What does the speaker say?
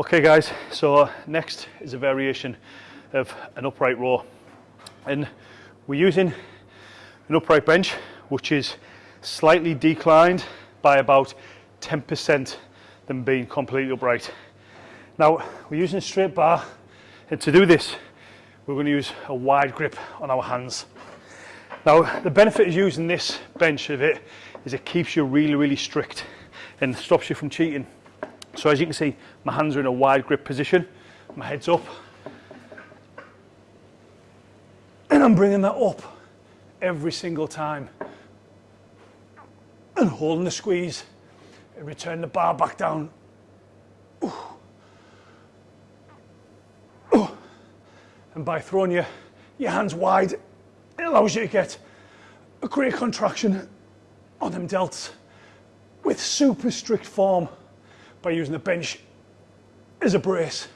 Okay guys, so uh, next is a variation of an upright row. And we're using an upright bench, which is slightly declined by about 10% than being completely upright. Now, we're using a straight bar, and to do this, we're going to use a wide grip on our hands. Now, the benefit of using this bench of it is it keeps you really, really strict and stops you from cheating. So as you can see, my hands are in a wide grip position, my head's up, and I'm bringing that up every single time and holding the squeeze and return the bar back down. Ooh. Ooh. And by throwing your, your hands wide, it allows you to get a great contraction on them delts with super strict form by using the bench as a brace.